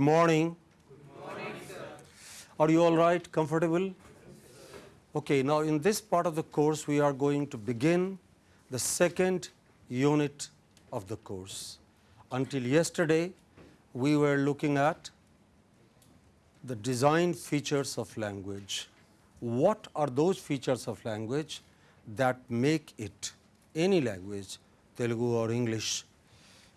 morning. Good morning, sir. Are you all right, comfortable? Okay, now in this part of the course we are going to begin the second unit of the course. Until yesterday we were looking at the design features of language. What are those features of language that make it any language, Telugu or English,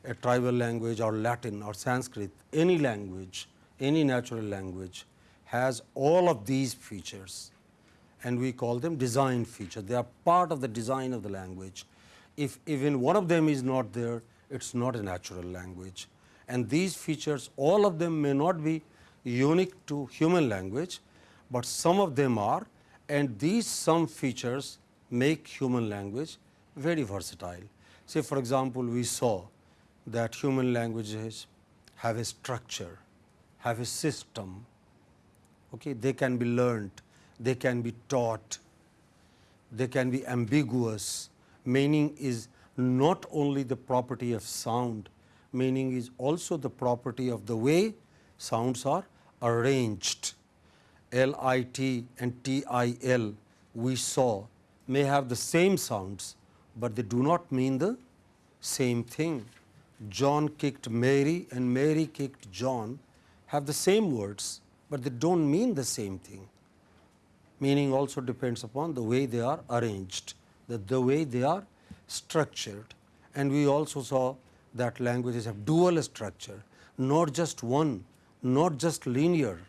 a tribal language or Latin or Sanskrit, any language, any natural language has all of these features and we call them design features. They are part of the design of the language. If even one of them is not there, it is not a natural language. And these features, all of them may not be unique to human language, but some of them are and these some features make human language very versatile. Say for example, we saw that human languages have a structure, have a system, okay? they can be learnt, they can be taught, they can be ambiguous. Meaning is not only the property of sound, meaning is also the property of the way sounds are arranged. L I T and T I L we saw may have the same sounds, but they do not mean the same thing. John kicked Mary and Mary kicked John have the same words, but they do not mean the same thing. Meaning also depends upon the way they are arranged, the, the way they are structured. And we also saw that languages have dual structure, not just one, not just linear,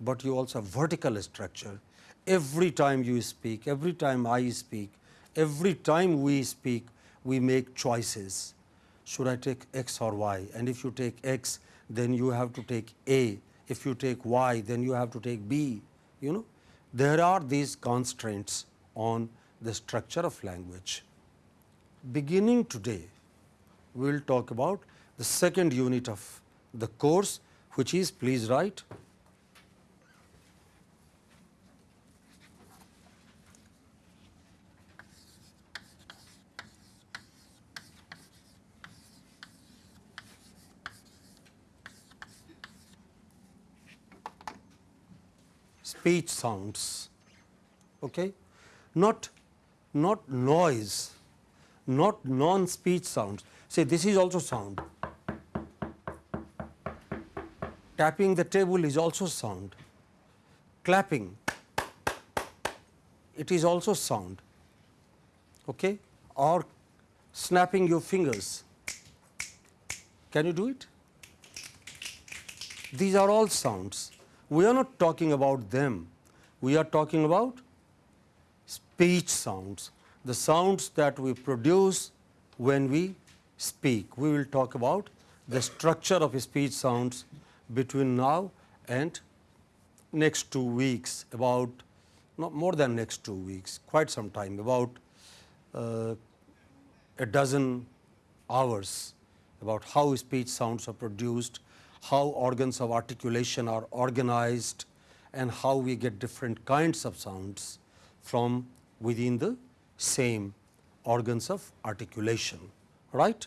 but you also have vertical structure. Every time you speak, every time I speak, every time we speak, we make choices should I take x or y and if you take x then you have to take A, if you take y then you have to take B, you know. There are these constraints on the structure of language. Beginning today, we will talk about the second unit of the course which is please write speech sounds, okay? not, not noise, not non-speech sounds. Say this is also sound. Tapping the table is also sound. Clapping, it is also sound. Okay? Or snapping your fingers. Can you do it? These are all sounds we are not talking about them, we are talking about speech sounds, the sounds that we produce when we speak. We will talk about the structure of speech sounds between now and next two weeks about not more than next two weeks quite some time about uh, a dozen hours about how speech sounds are produced how organs of articulation are organized and how we get different kinds of sounds from within the same organs of articulation. Right?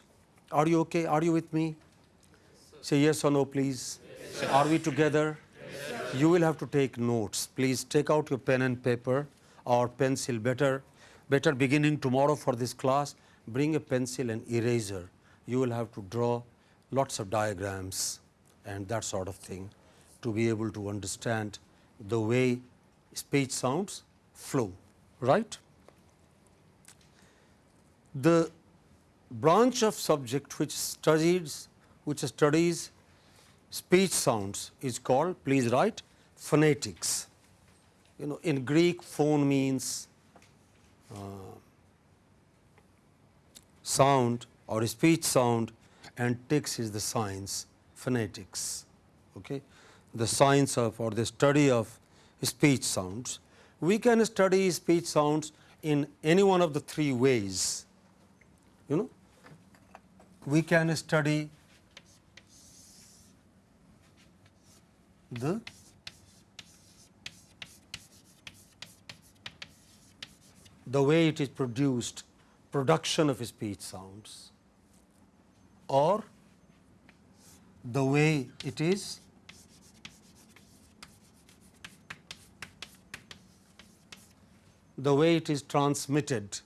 Are you okay? Are you with me? Yes, Say yes or no, please. Yes, are we together? Yes, you will have to take notes. Please take out your pen and paper or pencil. Better, better beginning tomorrow for this class. Bring a pencil and eraser. You will have to draw lots of diagrams and that sort of thing to be able to understand the way speech sounds flow, right. The branch of subject which studies which studies speech sounds is called please write phonetics. You know in Greek phone means uh, sound or speech sound and tics is the science phonetics, okay? the science of or the study of speech sounds. We can study speech sounds in any one of the three ways. You know, we can study the the way it is produced, production of speech sounds or the way it is the way it is transmitted.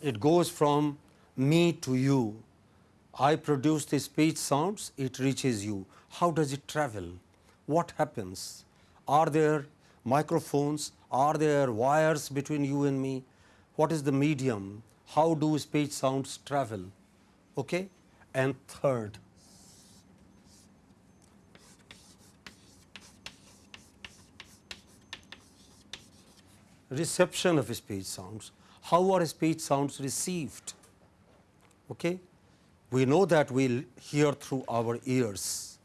It goes from me to you. I produce the speech sounds, it reaches you. How does it travel? What happens? Are there microphones? Are there wires between you and me? What is the medium? How do speech sounds travel? Okay? And third, reception of speech sounds. How are speech sounds received? Okay? We know that we hear through our ears,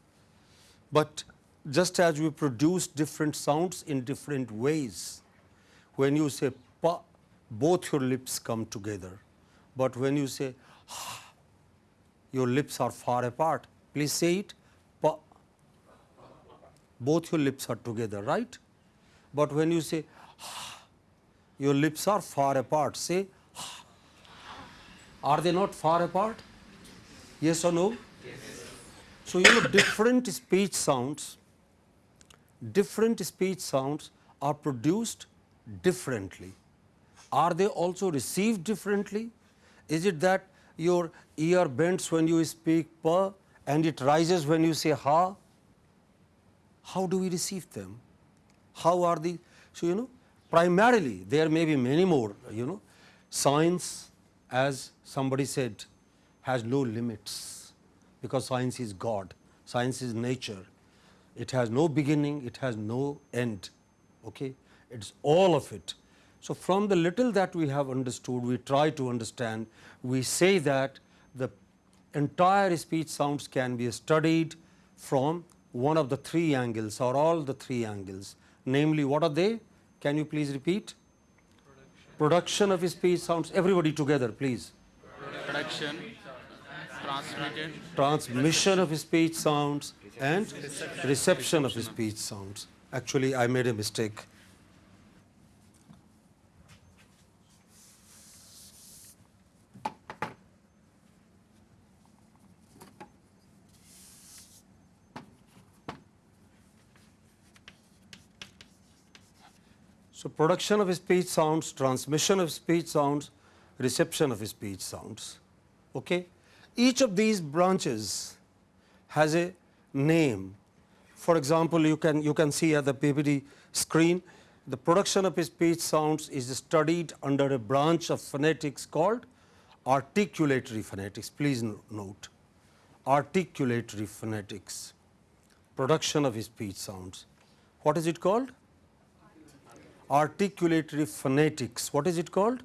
but just as we produce different sounds in different ways, when you say pa, both your lips come together, but when you say ha, your lips are far apart. Please say it pa, both your lips are together, right? But when you say ha, your lips are far apart. Say, are they not far apart? Yes or no? Yes. So, you know different speech sounds, different speech sounds are produced differently. Are they also received differently? Is it that your ear bends when you speak pa and it rises when you say ha? How do we receive them? How are the, so you know primarily there may be many more you know science as somebody said has no limits because science is God, science is nature. It has no beginning, it has no end. Okay? It is all of it. So, from the little that we have understood, we try to understand, we say that the entire speech sounds can be studied from one of the three angles or all the three angles. Namely, what are they? Can you please repeat? Production, Production of speech sounds. Everybody together, please. Production, transmitted, transmission of speech sounds, and reception of speech sounds. Actually, I made a mistake. So, production of speech sounds, transmission of speech sounds, reception of speech sounds. Okay? Each of these branches has a name. For example, you can, you can see at the PPT screen, the production of speech sounds is studied under a branch of phonetics called articulatory phonetics. Please note, articulatory phonetics, production of speech sounds. What is it called? Articulatory phonetics. What is it called?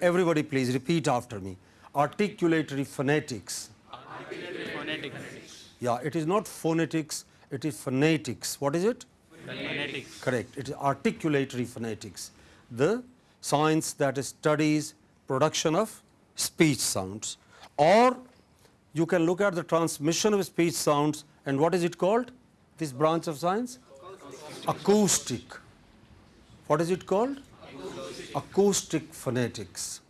Everybody please repeat after me. Articulatory phonetics. articulatory phonetics. Yeah, it is not phonetics, it is phonetics. What is it? Phonetics. Correct. It is articulatory phonetics. The science that studies production of speech sounds. Or you can look at the transmission of speech sounds and what is it called? This branch of science? Acoustic. What is it called? Acoustic. Acoustic phonetics.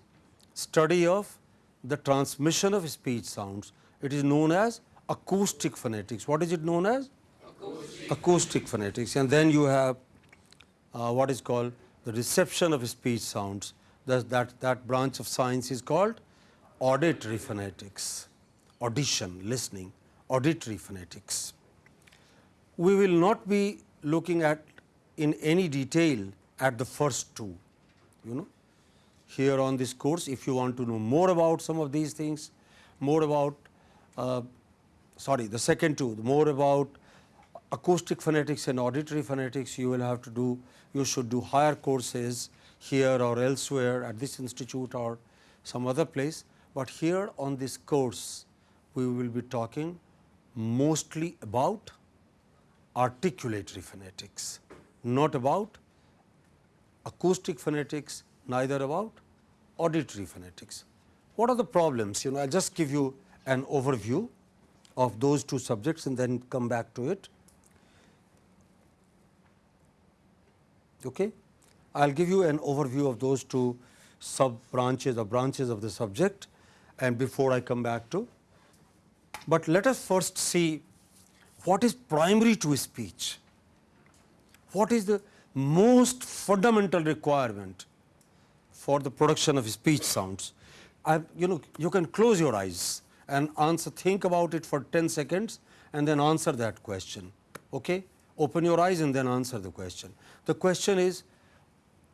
Study of the transmission of speech sounds. It is known as acoustic phonetics. What is it known as? Acoustic, acoustic phonetics. And then you have uh, what is called the reception of speech sounds. That, that, that branch of science is called auditory phonetics, audition, listening, auditory phonetics. We will not be looking at in any detail at the first two. You know, here on this course, if you want to know more about some of these things, more about, uh, sorry, the second two, more about acoustic phonetics and auditory phonetics, you will have to do, you should do higher courses here or elsewhere at this institute or some other place. But here on this course, we will be talking mostly about articulatory phonetics, not about acoustic phonetics, neither about auditory phonetics. What are the problems? You know, I'll just give you an overview of those two subjects and then come back to it. Okay? I'll give you an overview of those two sub branches or branches of the subject and before I come back to But let us first see what is primary to speech. What is the most fundamental requirement for the production of speech sounds? I, you know, you can close your eyes and answer, think about it for 10 seconds and then answer that question. Okay? Open your eyes and then answer the question. The question is,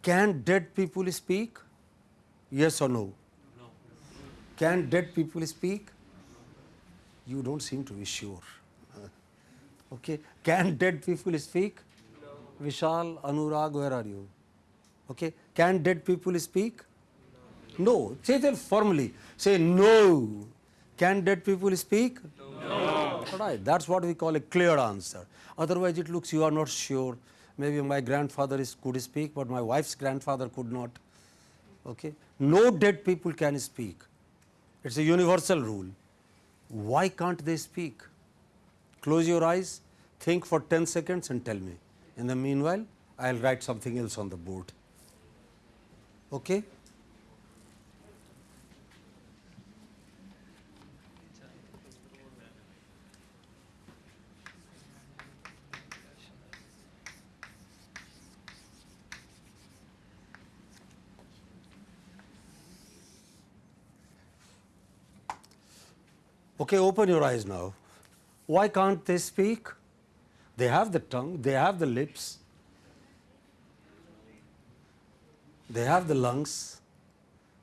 can dead people speak? Yes or no? no. Can dead people speak? You don't seem to be sure. Okay. Can dead people speak? Vishal, Anurag, where are you? Okay. Can dead people speak? No. Say that formally. Say no. Can dead people speak? No. Right. That's what we call a clear answer. Otherwise, it looks you are not sure. Maybe my grandfather is, could speak, but my wife's grandfather could not. Okay. No dead people can speak. It's a universal rule. Why can't they speak? Close your eyes, think for 10 seconds and tell me. In the meanwhile, I will write something else on the board. Okay? Okay, open your eyes now. Why can't they speak? They have the tongue, they have the lips, they have the lungs.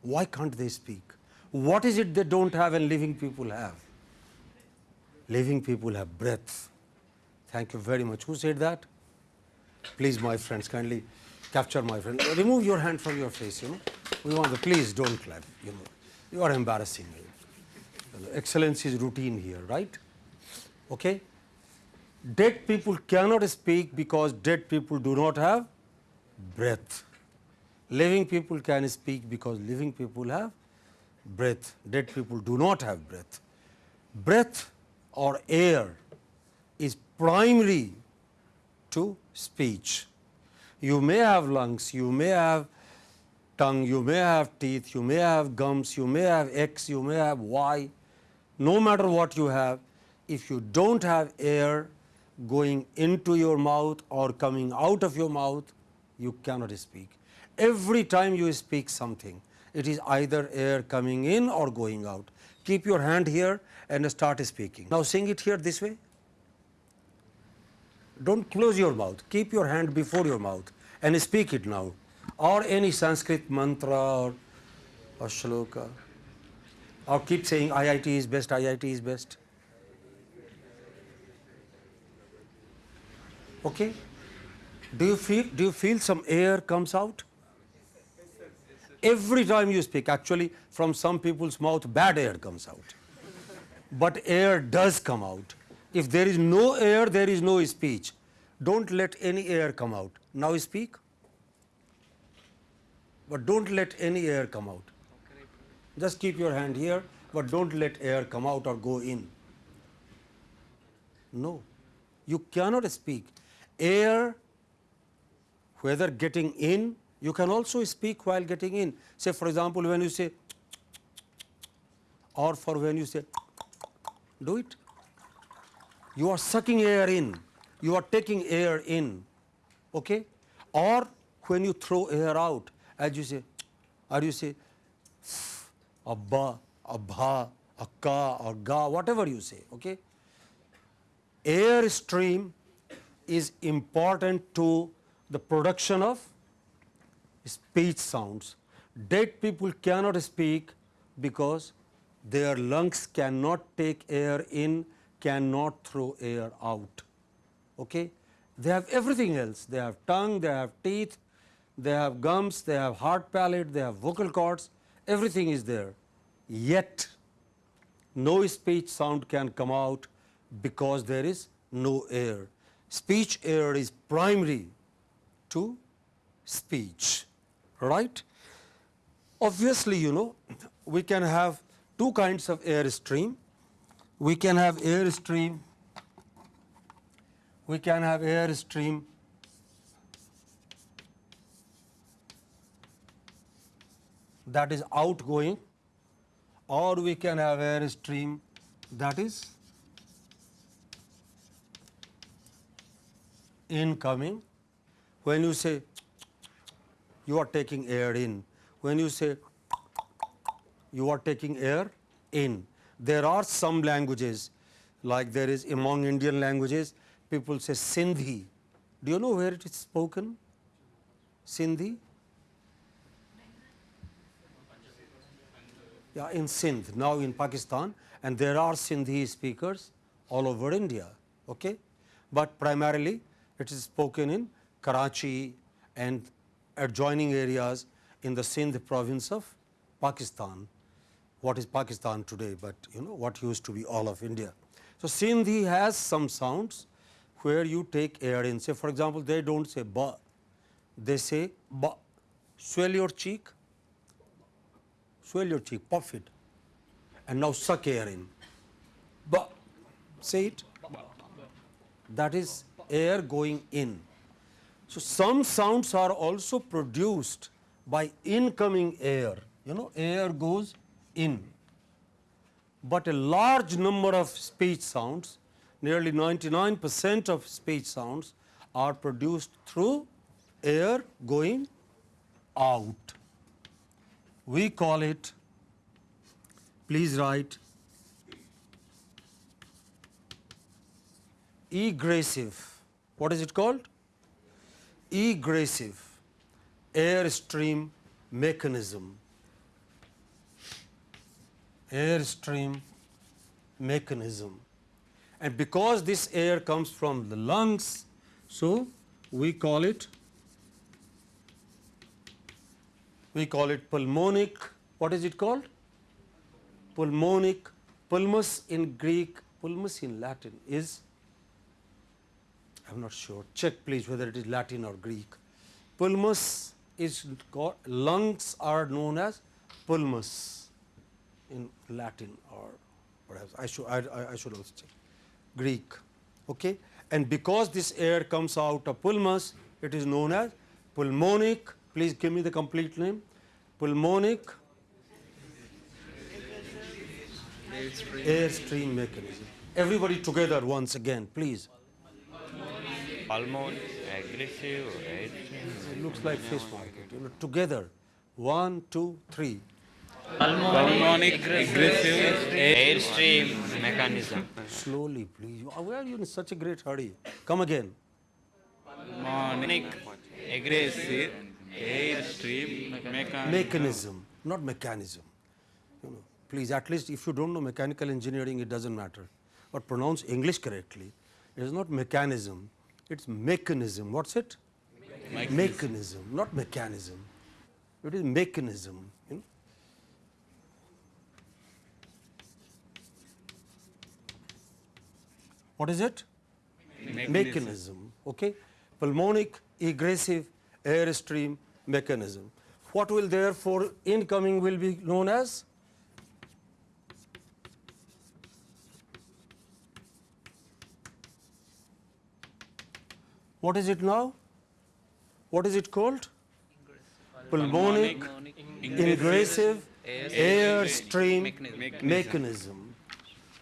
Why can't they speak? What is it they don't have and living people have? Living people have breath. Thank you very much. Who said that? Please, my friends, kindly capture my friend. Remove your hand from your face, you know. We want the, please don't clap, you know. You are embarrassing me. Excellence is routine here, right? Okay? Dead people cannot speak because dead people do not have breath. Living people can speak because living people have breath. Dead people do not have breath. Breath or air is primary to speech. You may have lungs, you may have tongue, you may have teeth, you may have gums, you may have X, you may have Y. No matter what you have, if you don't have air going into your mouth or coming out of your mouth, you cannot speak. Every time you speak something, it is either air coming in or going out. Keep your hand here and start speaking. Now sing it here this way. Don't close your mouth. Keep your hand before your mouth and speak it now. Or any Sanskrit mantra or, or shloka. Or keep saying IIT is best, IIT is best. Okay? Do you feel do you feel some air comes out? Every time you speak, actually from some people's mouth bad air comes out. But air does come out. If there is no air, there is no speech. Don't let any air come out. Now speak. But don't let any air come out. Just keep your hand here, but don't let air come out or go in. No, you cannot speak. Air, whether getting in, you can also speak while getting in. Say, for example, when you say, or for when you say, do it. You are sucking air in, you are taking air in, okay? Or when you throw air out, as you say, or you say, abba, abha, akka or ga, whatever you say, okay? Air stream is important to the production of speech sounds. Dead people cannot speak because their lungs cannot take air in, cannot throw air out. Okay? They have everything else. They have tongue, they have teeth, they have gums, they have hard palate, they have vocal cords, everything is there. Yet, no speech sound can come out because there is no air. Speech air is primary to speech, right? Obviously, you know, we can have two kinds of air stream. We can have air stream, we can have air stream that is outgoing or we can have air stream that is incoming. When you say you are taking air in. When you say you are taking air in. There are some languages like there is among Indian languages people say Sindhi. Do you know where it is spoken? Sindhi? Yeah, in Sindh, now in Pakistan, and there are Sindhi speakers all over India. Okay? But primarily it is spoken in Karachi and adjoining areas in the Sindh province of Pakistan. What is Pakistan today, but you know what used to be all of India. So Sindhi has some sounds where you take air in. Say for example, they don't say ba, they say ba. Swell your cheek, swell your cheek, puff it, and now suck air in. Ba, say it. That is air going in. So some sounds are also produced by incoming air. You know, air goes in. But a large number of speech sounds, nearly 99 percent of speech sounds are produced through air going out. We call it, please write, egressive. What is it called? Egressive airstream mechanism. Airstream mechanism. And because this air comes from the lungs, so we call it we call it pulmonic. What is it called? Pulmonic. Pulmus in Greek, pulmus in Latin is I am not sure. Check please whether it is Latin or Greek. Pulmus is called, lungs are known as pulmus in Latin or perhaps I should, I, I- should also check. Greek. Okay? And because this air comes out of pulmus, it is known as pulmonic. Please give me the complete name. Pulmonic airstream mechanism. Everybody together once again, please. Pulmon, egressive, airstream. It looks like fish market. You know, together. One, two, three. Pulmonic egressive airstream mechanism. Slowly, please. Why are you in such a great hurry? Come again. pulmonic egressive airstream mechanism. Mechanism, not mechanism. You know, please, at least if you don't know mechanical engineering, it doesn't matter. But pronounce English correctly. It is not mechanism. It's mechanism. What's it? Mechanism, not mechanism. It is mechanism. You know? What is it? mechanism. Okay? Pulmonic egressive airstream mechanism. What will therefore incoming will be known as? What is it now? What is it called? Pulmonic ingressive airstream mechanism.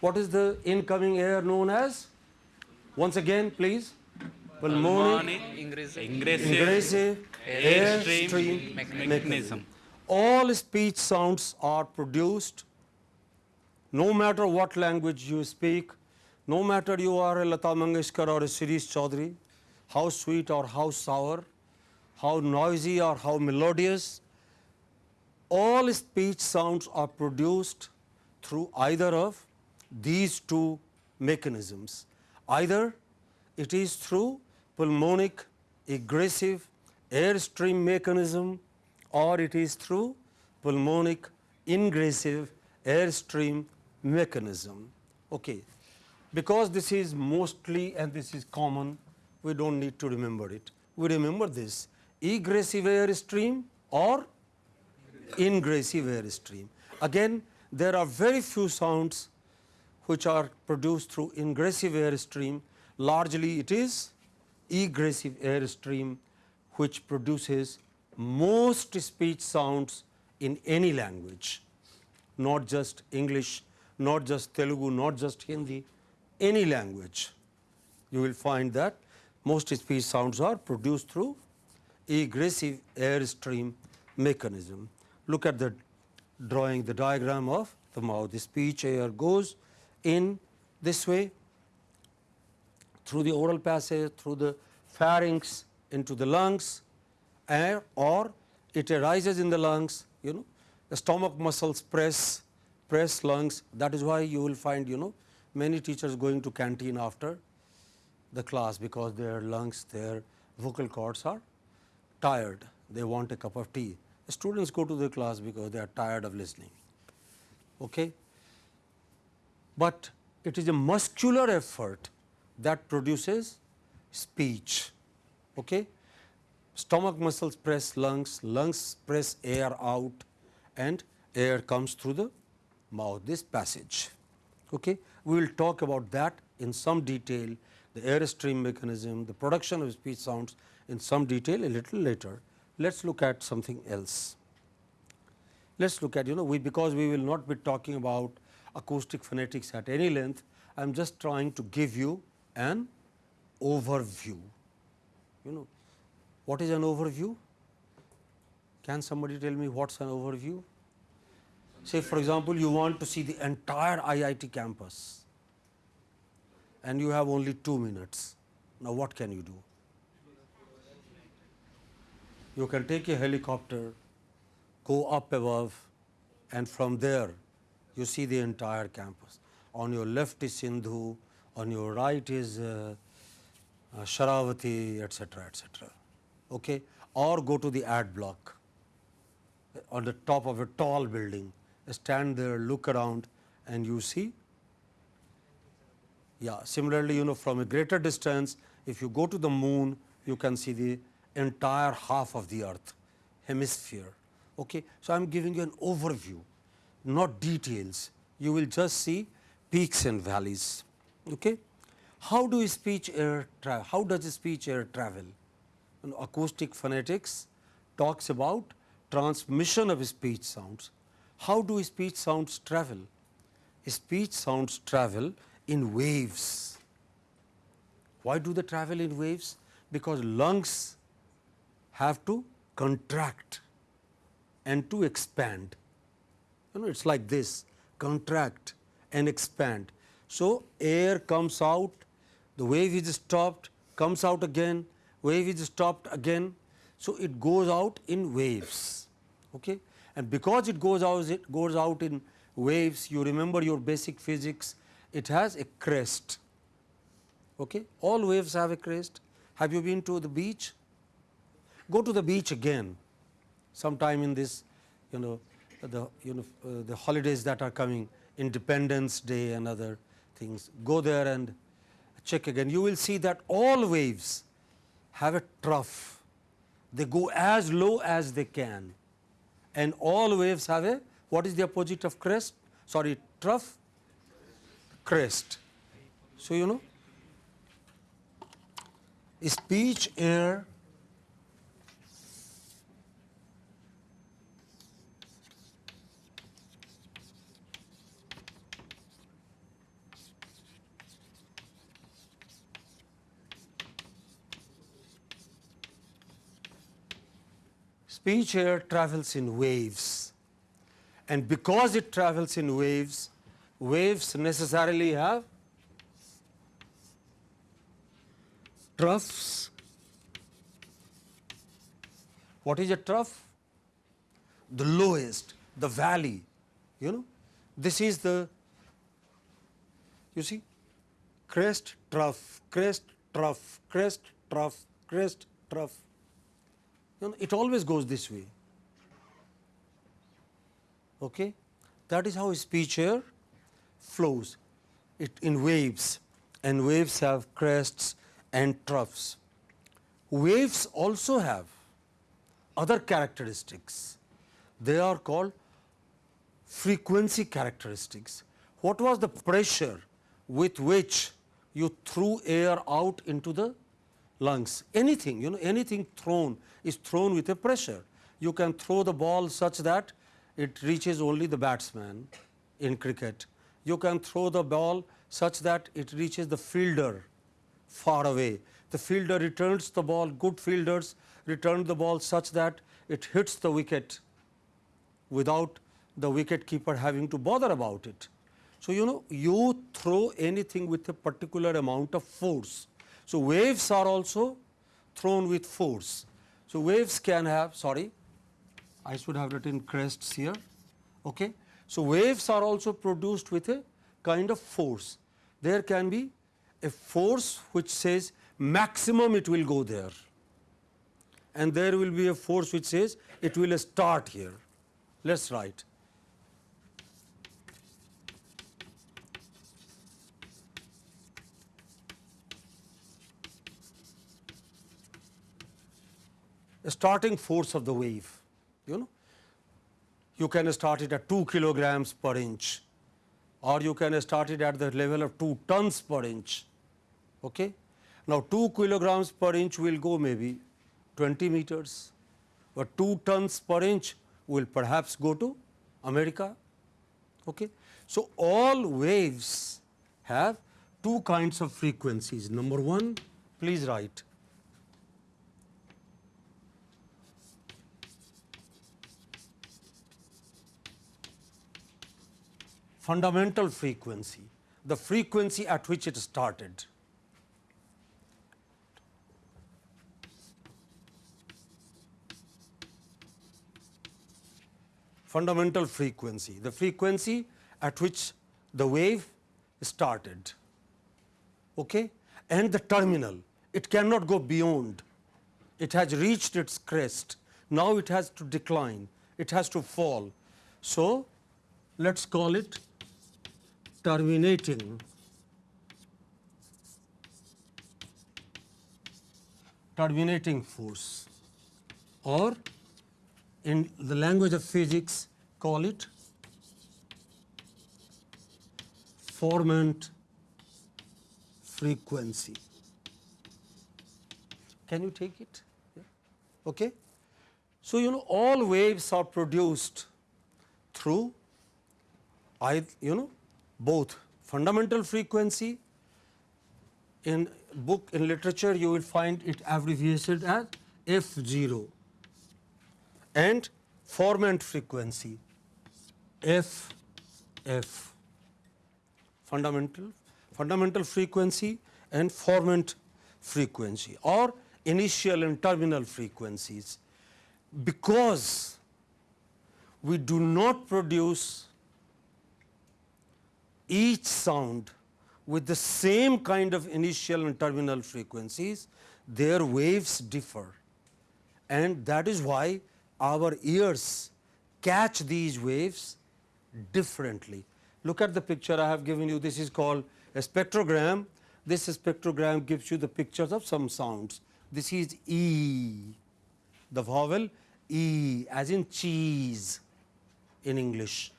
What is the incoming air known as? Once again, please. Pulmonic ingressive airstream mechanism. mechanism. All speech sounds are produced no matter what language you speak, no matter you are a Lata Mangeshkar or a Shirish Chaudhary, how sweet or how sour, how noisy or how melodious, all speech sounds are produced through either of these two mechanisms. Either it is through pulmonic egressive airstream mechanism or it is through pulmonic ingressive airstream mechanism. Okay. Because this is mostly and this is common, we don't need to remember it. We remember this egressive airstream or ingressive airstream. Again, there are very few sounds which are produced through ingressive airstream. Largely it is egressive airstream which produces most speech sounds in any language, not just English, not just Telugu, not just Hindi, any language. You will find that most speech sounds are produced through egressive airstream mechanism. Look at the drawing the diagram of the mouth. The speech air goes in this way through the oral passage, through the pharynx into the lungs air or it arises in the lungs, you know, the stomach muscles press, press lungs. That is why you will find, you know, many teachers going to canteen after the class because their lungs, their vocal cords are tired. They want a cup of tea. The students go to the class because they are tired of listening. Okay? But it is a muscular effort that produces speech. Okay? Stomach muscles press lungs, lungs press air out and air comes through the mouth, this passage. Okay? We will talk about that in some detail, the airstream mechanism, the production of speech sounds in some detail a little later. Let us look at something else. Let us look at you know we because we will not be talking about acoustic phonetics at any length, I am just trying to give you an overview. You know what is an overview? Can somebody tell me what is an overview? Say for example, you want to see the entire IIT campus and you have only 2 minutes. Now, what can you do? You can take a helicopter, go up above and from there you see the entire campus. On your left is Sindhu, on your right is uh, uh, Sharavati, etc., etc. Okay? Or go to the ad block on the top of a tall building, stand there, look around and you see. Yeah, similarly, you know from a greater distance, if you go to the moon, you can see the entire half of the earth hemisphere. Okay? So, I am giving you an overview, not details. You will just see peaks and valleys. Okay? How do speech air travel? How does speech air travel? You know, acoustic phonetics talks about transmission of speech sounds. How do speech sounds travel? Speech sounds travel in waves. Why do they travel in waves? Because lungs have to contract and to expand. You know, it is like this contract and expand. So, air comes out, the wave is stopped, comes out again, wave is stopped again. So, it goes out in waves. Okay? And because it goes out, it goes out in waves, you remember your basic physics, it has a crest. Okay? All waves have a crest. Have you been to the beach? Go to the beach again sometime in this you know the you know uh, the holidays that are coming independence day and other things go there and check again you will see that all waves have a trough they go as low as they can and all waves have a what is the opposite of crest sorry trough crest so you know speech air? Speech air travels in waves. And because it travels in waves, waves necessarily have troughs. What is a trough? The lowest, the valley, you know. This is the, you see, crest, trough, crest, trough, crest, trough, crest, trough. You know, it always goes this way. Okay? That is how speech air flows it in waves and waves have crests and troughs. Waves also have other characteristics. They are called frequency characteristics. What was the pressure with which you threw air out into the lungs? Anything, you know, anything thrown is thrown with a pressure. You can throw the ball such that it reaches only the batsman in cricket. You can throw the ball such that it reaches the fielder far away. the fielder returns the ball, good fielders return the ball such that it hits the wicket without the wicket keeper having to bother about it. So, you know you throw anything with a particular amount of force. So, waves are also thrown with force. So, waves can have sorry I should have written crests here. Okay. So, waves are also produced with a kind of force. There can be a force which says maximum it will go there and there will be a force which says it will start here. Let us write. starting force of the wave. You can start it at 2 kilograms per inch or you can start it at the level of 2 tons per inch. Okay? Now, 2 kilograms per inch will go maybe 20 meters, but 2 tons per inch will perhaps go to America. Okay? So, all waves have two kinds of frequencies. Number 1, please write fundamental frequency, the frequency at which it started. Fundamental frequency, the frequency at which the wave started okay? and the terminal, it cannot go beyond, it has reached its crest, now it has to decline, it has to fall. So, let us call it terminating terminating force or in the language of physics call it formant frequency. Can you take it? Yeah. Okay. So, you know all waves are produced through I you know both fundamental frequency in book in literature you will find it abbreviated as F0 and formant frequency F F. Fundamental fundamental frequency and formant frequency or initial and terminal frequencies. Because we do not produce each sound with the same kind of initial and terminal frequencies, their waves differ. And that is why our ears catch these waves differently. Look at the picture I have given you. This is called a spectrogram. This spectrogram gives you the pictures of some sounds. This is E, the vowel E as in cheese in English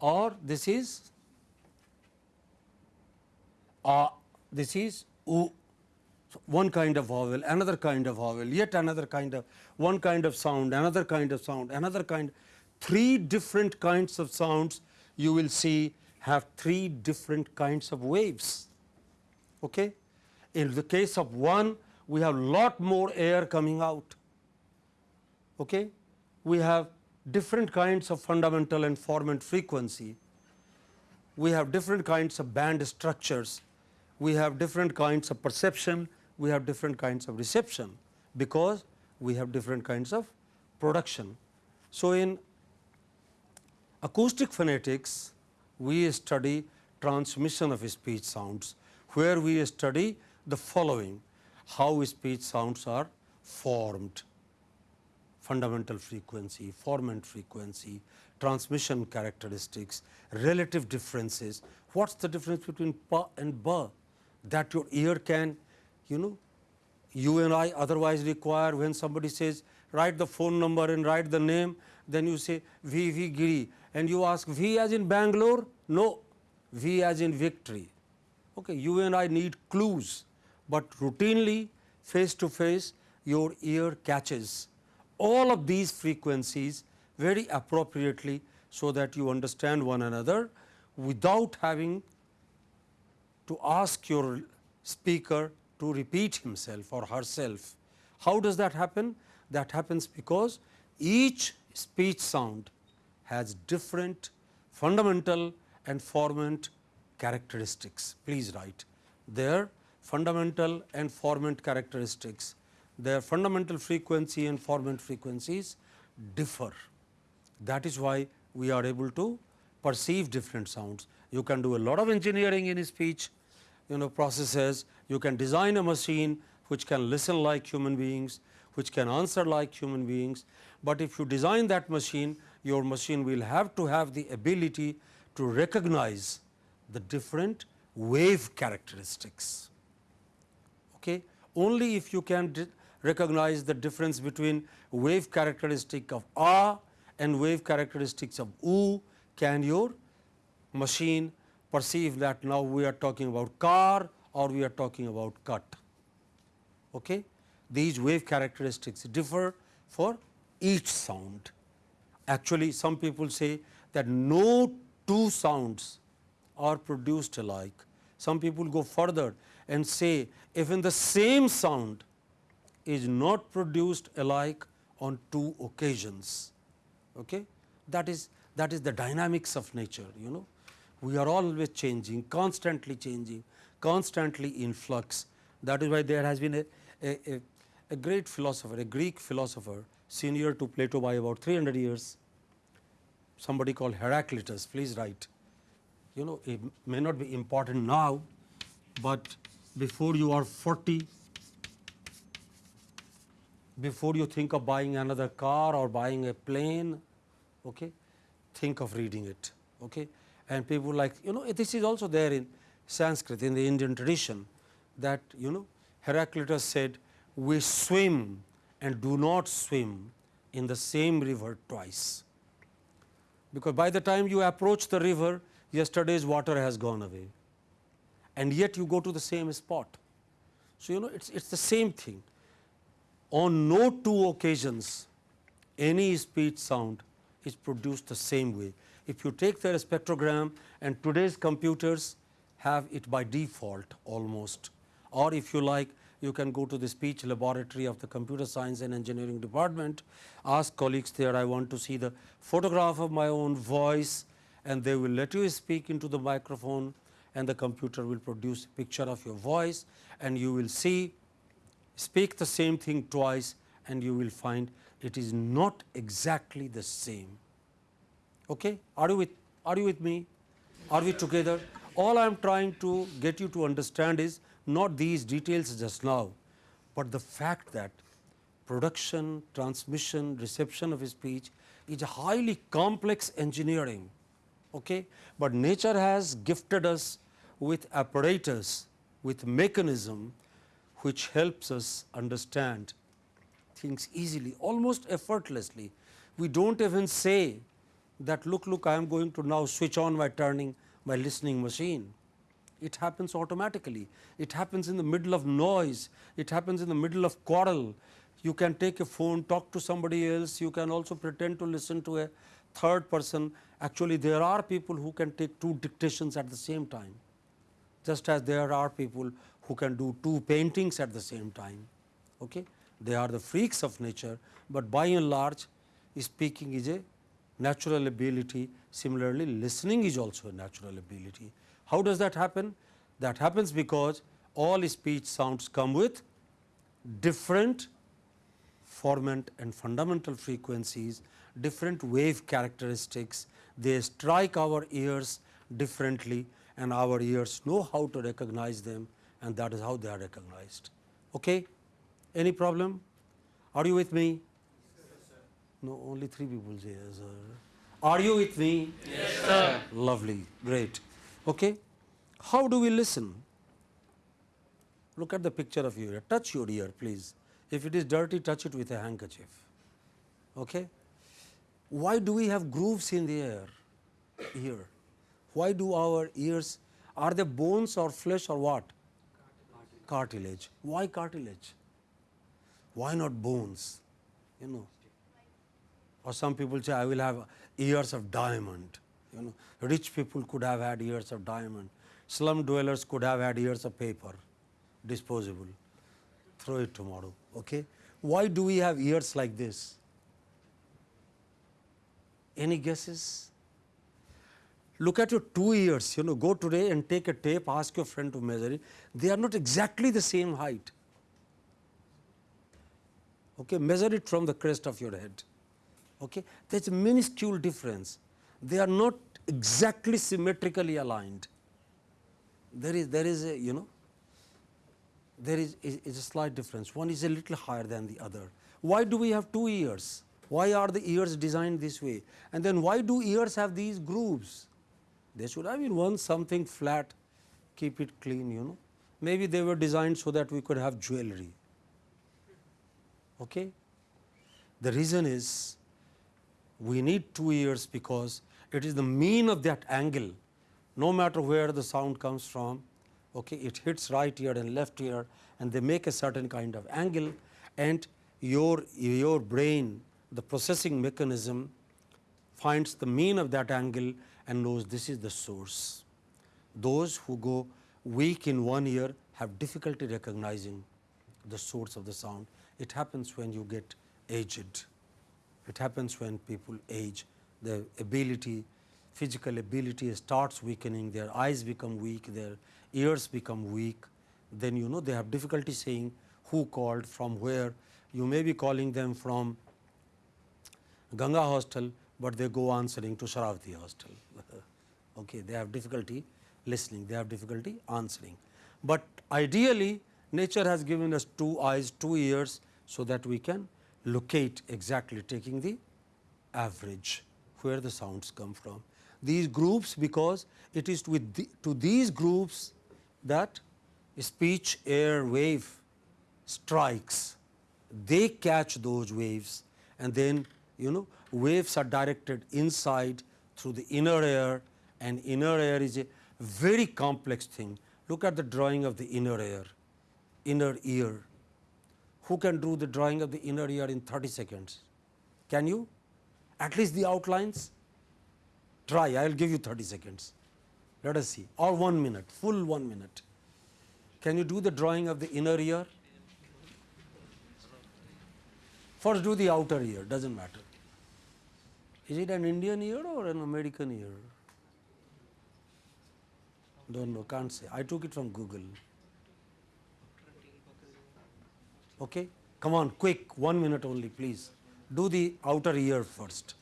or this is uh, this is u, one kind of vowel, another kind of vowel, yet another kind of one kind of sound, another kind of sound, another kind. Three different kinds of sounds you will see have three different kinds of waves. Okay? In the case of one, we have lot more air coming out. Okay? We have different kinds of fundamental and formant frequency. We have different kinds of band structures we have different kinds of perception, we have different kinds of reception, because we have different kinds of production. So, in acoustic phonetics, we study transmission of speech sounds, where we study the following how speech sounds are formed fundamental frequency, formant frequency, transmission characteristics, relative differences. What is the difference between pa and ba? That your ear can you know you and I otherwise require when somebody says write the phone number and write the name then you say V V Giri. And you ask V as in Bangalore? No. V as in victory. Okay you and I need clues. But routinely face to face your ear catches all of these frequencies very appropriately so that you understand one another without having to ask your speaker to repeat himself or herself. How does that happen? That happens because each speech sound has different fundamental and formant characteristics. Please write their fundamental and formant characteristics, their fundamental frequency and formant frequencies differ. That is why we are able to perceive different sounds. You can do a lot of engineering in speech you know processes, you can design a machine which can listen like human beings, which can answer like human beings, but if you design that machine, your machine will have to have the ability to recognize the different wave characteristics. Okay? Only if you can recognize the difference between wave characteristic of a and wave characteristics of u can your machine perceive that now we are talking about car or we are talking about cut. Okay? These wave characteristics differ for each sound. Actually, some people say that no two sounds are produced alike. Some people go further and say even the same sound is not produced alike on two occasions. Okay? That is that is the dynamics of nature you know. We are always changing, constantly changing, constantly in flux. That is why there has been a, a, a, a great philosopher, a Greek philosopher senior to Plato by about 300 years, somebody called Heraclitus, please write. You know it may not be important now, but before you are 40, before you think of buying another car or buying a plane, okay, think of reading it. Okay. And people like you know this is also there in Sanskrit in the Indian tradition that you know Heraclitus said we swim and do not swim in the same river twice. Because by the time you approach the river yesterday's water has gone away and yet you go to the same spot. So, you know it is it's the same thing on no two occasions any speech sound is produced the same way. If you take their spectrogram and today's computers have it by default almost or if you like you can go to the speech laboratory of the computer science and engineering department, ask colleagues there I want to see the photograph of my own voice and they will let you speak into the microphone and the computer will produce a picture of your voice and you will see speak the same thing twice and you will find it is not exactly the same. Okay? Are you with are you with me? Are we together? All I am trying to get you to understand is not these details just now, but the fact that production, transmission, reception of speech is highly complex engineering. Okay? But nature has gifted us with apparatus, with mechanism which helps us understand things easily, almost effortlessly. We do not even say that look, look I am going to now switch on my turning my listening machine. It happens automatically. It happens in the middle of noise. It happens in the middle of quarrel. You can take a phone, talk to somebody else. You can also pretend to listen to a third person. Actually, there are people who can take two dictations at the same time, just as there are people who can do two paintings at the same time. Okay? They are the freaks of nature, but by and large speaking is a natural ability. Similarly, listening is also a natural ability. How does that happen? That happens because all speech sounds come with different formant and fundamental frequencies, different wave characteristics. They strike our ears differently and our ears know how to recognize them and that is how they are recognized. Okay? Any problem? Are you with me? No, only three people yes, sir. Are you with me? Yes, sir. Lovely, great. Okay? How do we listen? Look at the picture of your ear. Touch your ear, please. If it is dirty, touch it with a handkerchief. Okay? Why do we have grooves in the ear? Ear. Why do our ears, are they bones or flesh or what? Cartilage. Why cartilage? Why not bones? You know. Or some people say, I will have ears of diamond. You know, rich people could have had ears of diamond. Slum dwellers could have had ears of paper. disposable. Throw it tomorrow. Okay? Why do we have ears like this? Any guesses? Look at your two ears, you know, go today and take a tape, ask your friend to measure it. They are not exactly the same height. Okay, measure it from the crest of your head. Okay, there's a minuscule difference. They are not exactly symmetrically aligned. There is there is a you know there is, is, is a slight difference. One is a little higher than the other. Why do we have two ears? Why are the ears designed this way? And then why do ears have these grooves? They should have been one something flat, keep it clean, you know. Maybe they were designed so that we could have jewelry. Okay? The reason is we need two ears because it is the mean of that angle, no matter where the sound comes from, okay, it hits right ear and left ear and they make a certain kind of angle and your, your brain, the processing mechanism finds the mean of that angle and knows this is the source. Those who go weak in one ear have difficulty recognizing the source of the sound. It happens when you get aged. It happens when people age. The ability, physical ability starts weakening, their eyes become weak, their ears become weak. Then you know they have difficulty saying who called, from where. You may be calling them from Ganga hostel, but they go answering to Sharavati hostel. okay, they have difficulty listening, they have difficulty answering. But ideally, nature has given us two eyes, two ears, so that we can locate exactly taking the average where the sounds come from. These groups because it is with the, to these groups that speech air wave strikes, they catch those waves and then you know waves are directed inside through the inner ear and inner ear is a very complex thing. Look at the drawing of the inner ear, inner ear. Who can do the drawing of the inner ear in 30 seconds? Can you? At least the outlines? Try, I will give you 30 seconds. Let us see, or one minute, full one minute. Can you do the drawing of the inner ear? First do the outer ear, does not matter. Is it an Indian ear or an American ear? Don't know, can't say. I took it from Google. Okay? Come on, quick, one minute only, please. Do the outer ear first.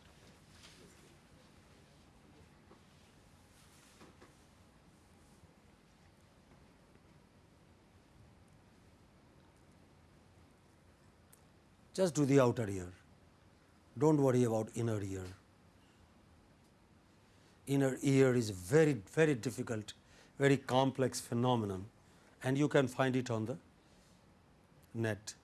Just do the outer ear. Don't worry about inner ear. Inner ear is very, very difficult, very complex phenomenon and you can find it on the net.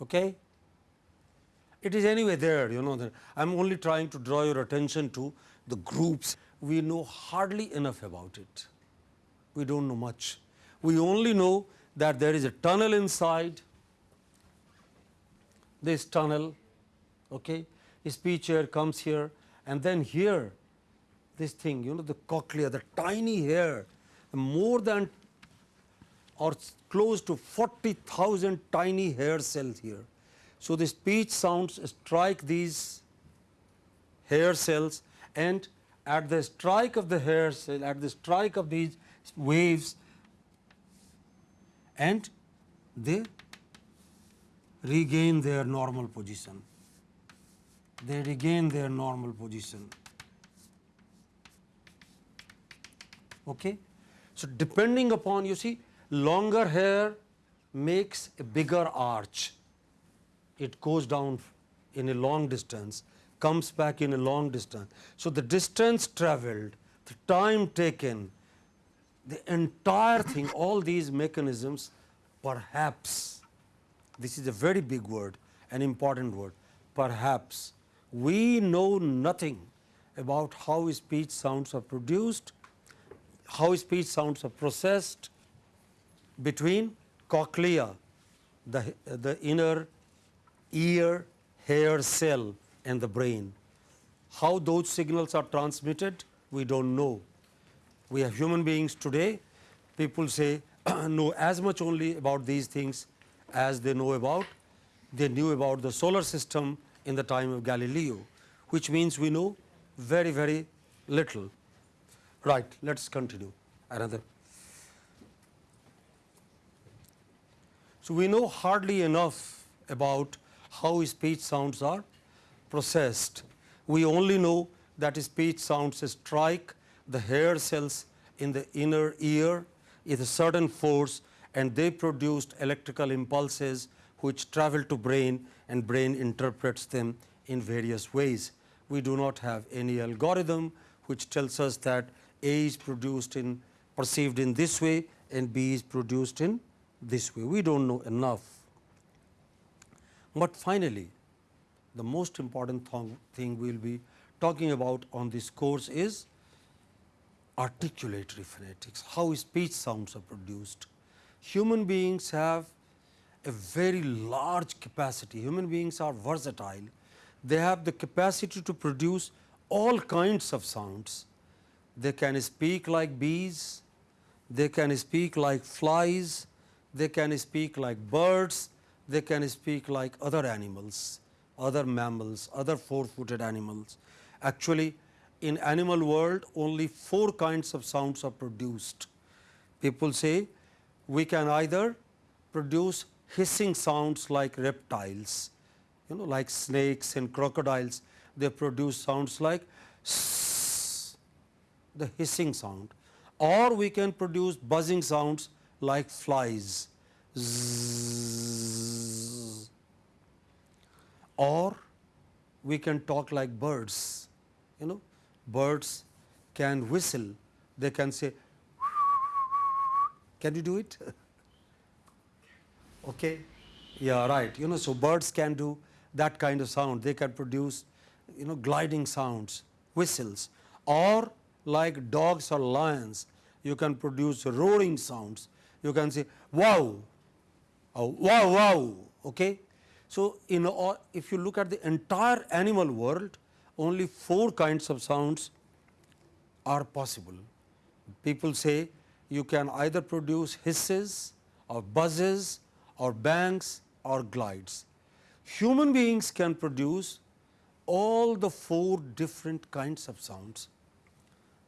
Okay? It is anyway there, you know. I am only trying to draw your attention to the groups. We know hardly enough about it. We don't know much. We only know that there is a tunnel inside this tunnel, okay. Speech air comes here and then here this thing, you know, the cochlea, the tiny hair, more than or close to 40,000 tiny hair cells here. So, the speech sounds strike these hair cells and at the strike of the hair cell, at the strike of these waves and they regain their normal position. They regain their normal position. Okay? So, depending upon you see longer hair makes a bigger arch. It goes down in a long distance, comes back in a long distance. So, the distance traveled, the time taken, the entire thing, all these mechanisms perhaps, this is a very big word, an important word, perhaps we know nothing about how speech sounds are produced, how speech sounds are processed between cochlea, the, the inner ear hair cell and the brain. How those signals are transmitted, we do not know. We have human beings today, people say know as much only about these things as they know about, they knew about the solar system in the time of Galileo, which means we know very, very little. Right, let us continue another. So, we know hardly enough about how speech sounds are processed. We only know that speech sounds strike the hair cells in the inner ear with a certain force and they produced electrical impulses which travel to brain and brain interprets them in various ways. We do not have any algorithm which tells us that A is produced in perceived in this way and B is produced in this way. We do not know enough. But finally, the most important thing we will be talking about on this course is articulatory phonetics, how speech sounds are produced. Human beings have a very large capacity, human beings are versatile, they have the capacity to produce all kinds of sounds. They can speak like bees, they can speak like flies, they can speak like birds, they can speak like other animals, other mammals, other four footed animals. Actually, in animal world only four kinds of sounds are produced. People say we can either produce hissing sounds like reptiles, you know like snakes and crocodiles, they produce sounds like the hissing sound or we can produce buzzing sounds like flies or we can talk like birds you know. Birds can whistle. They can say can you do it? Okay. Yeah right. You know so birds can do that kind of sound. They can produce you know gliding sounds whistles. Or like dogs or lions you can produce roaring sounds. You can say wow oh, wow wow okay. So in all, if you look at the entire animal world only four kinds of sounds are possible. People say you can either produce hisses or buzzes or bangs or glides. Human beings can produce all the four different kinds of sounds.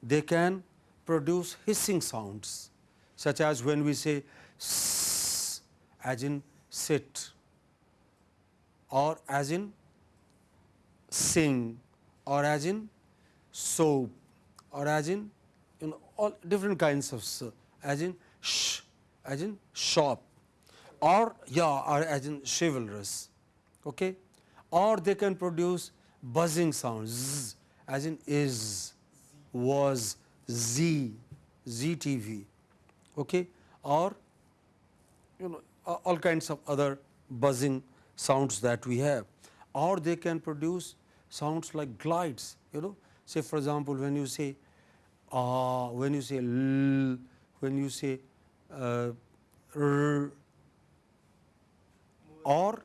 They can produce hissing sounds such as when we say as in sit or as in sing or as in soap or as in you know all different kinds of as in sh as in shop or yeah or as in chivalrous okay? Or they can produce buzzing sounds as in is was Z, ZTV okay, or you know all kinds of other buzzing sounds that we have or they can produce sounds like glides you know say for example when you say ah when you say l when you say uh, r, or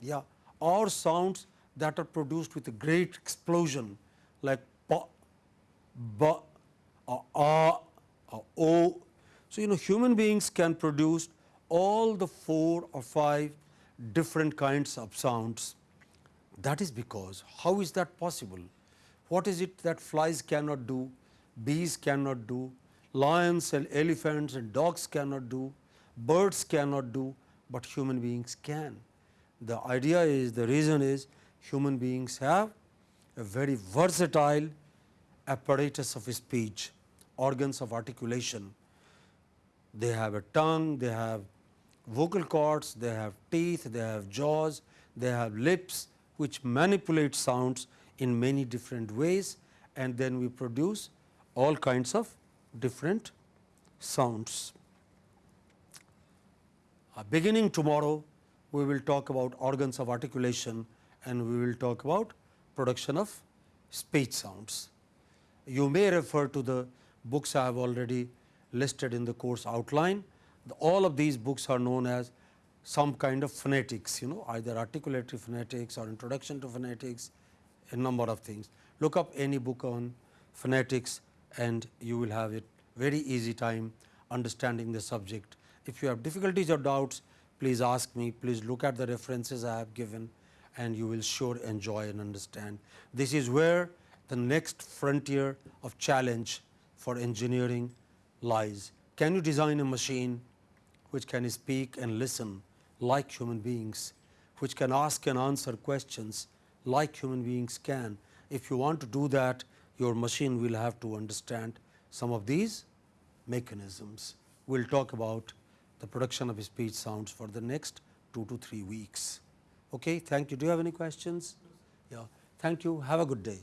yeah or sounds that are produced with a great explosion like pa, ba, or a, or o. So, you know human beings can produce all the four or five different kinds of sounds. That is because how is that possible? What is it that flies cannot do, bees cannot do, lions and elephants and dogs cannot do, birds cannot do, but human beings can. The idea is the reason is human beings have a very versatile apparatus of speech, organs of articulation. They have a tongue, they have vocal cords, they have teeth, they have jaws, they have lips which manipulate sounds in many different ways and then we produce all kinds of different sounds. Uh, beginning tomorrow, we will talk about organs of articulation and we will talk about production of speech sounds. You may refer to the books I have already listed in the course outline. The, all of these books are known as some kind of phonetics, you know, either articulatory phonetics or introduction to phonetics, a number of things. Look up any book on phonetics and you will have it very easy time understanding the subject. If you have difficulties or doubts, please ask me, please look at the references I have given and you will sure enjoy and understand. This is where the next frontier of challenge for engineering lies. Can you design a machine which can speak and listen like human beings, which can ask and answer questions like human beings can? If you want to do that, your machine will have to understand some of these mechanisms. We will talk about the production of speech sounds for the next 2 to 3 weeks. Okay, thank you. Do you have any questions? Yeah, thank you. Have a good day.